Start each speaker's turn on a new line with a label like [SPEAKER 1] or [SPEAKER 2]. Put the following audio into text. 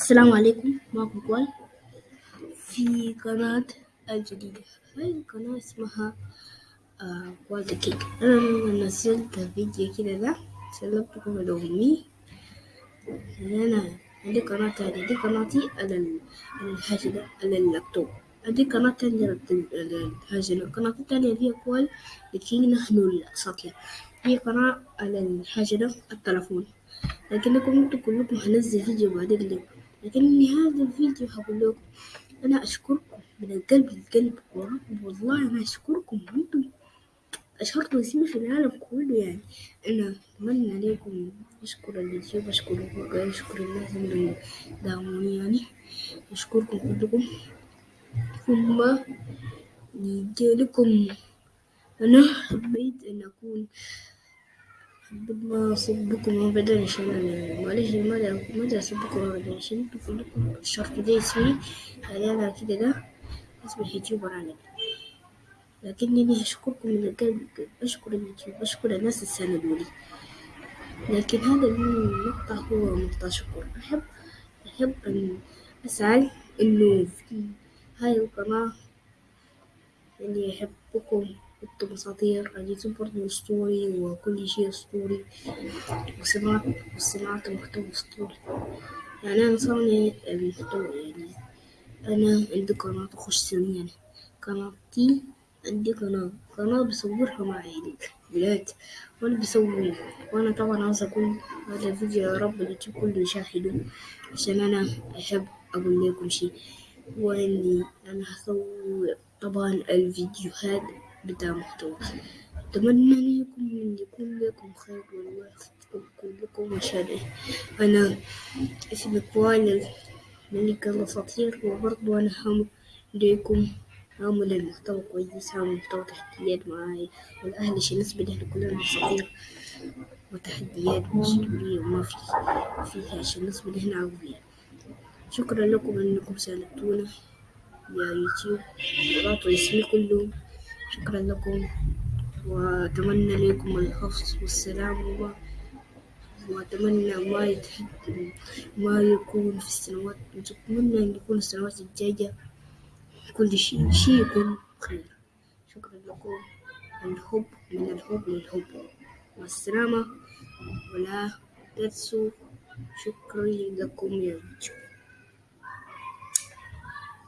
[SPEAKER 1] السلام عليكم. معكم كوال في قناة الجديدة. هاي القناة اسمها آه كوال كيك. أنا لما نزلت فيديو كده ده سلمتكم لأمي أنا عندي قناة تانية. دي قناتي على على الحاجة على اللابتوب. عندي قناة تانية على الحاجة القناة التانية هي كوال كيك نحن الأساطير هي قناة على الحاجة التلفون لكنكم أنتوا كلكم هنزل فيديو بعدين لكم لكن هذا الفيديو هقول لكم أنا أشكركم من القلب للقلب والله أنا أشكركم أنتم اشهرتوا اسمي في العالم كله يعني. أنا اتمنى عليكم أشكر اليوتيوب أشكر أشكر الناس اللي دعموني يعني. أشكركم كلكم. ثم نيجي لكم أنا حبيت أن أكون حبيت ما أصبكم أبدا أنا أبدا عشان أنتوا كلكم شرطوا ده اسمي أنا كده ده أنا لكنني أشكركم من القلب أشكر اليوتيوب أشكر الناس اللي ساندوني لكن هذا المقطع هو مقطع شكر. أحب أحب أن أسعى إنه في هاي القناة إني أحبكم أنتم أساطير اليوتيوب برضه أسطوري وكل شيء أسطوري وصناعة وصناعة المحتوى أسطوري. يعني أنا صانع المحتوى يعني أنا عندي قناة أخش سنين قناتي عندي قناة. قناة بصورها مع الولاد وأنا بصور وأنا طبعا عاوز أقول هذا الفيديو يا رب اليوتيوب كله يشاهده عشان أنا أحب أقول لكم شي وإني أنا هصور طبعا الفيديوهات بتاع محتوى. أتمنى لكم أن يكون لكم خير والله يحفظكم كلكم عشان أنا اسمي كوال ملك الأساطير وبرضو أنا هعمل ليكم هعمل المحتوى كويس هعمل محتوى تحديات معاي. والأهل عشان نثبت إحنا كلنا أساطير وتحديات وأسطورية وما في فيها عشان نثبت إحنا أقوياء شكرا لكم أنكم ساندتونا. يا يوتيوب. وضعتوا اسمي كله شكرا لكم وأتمنى لكم الحفظ والسلام وما وأتمنى ما يتحد ما يكون في السنوات أتمنى أن يكون السنوات الجاية كل شيء شيء يكون خير شكرا لكم. الحب من الحب للحب. والسلامة. ولا تنسوا. شكري لكم يا يوتيوب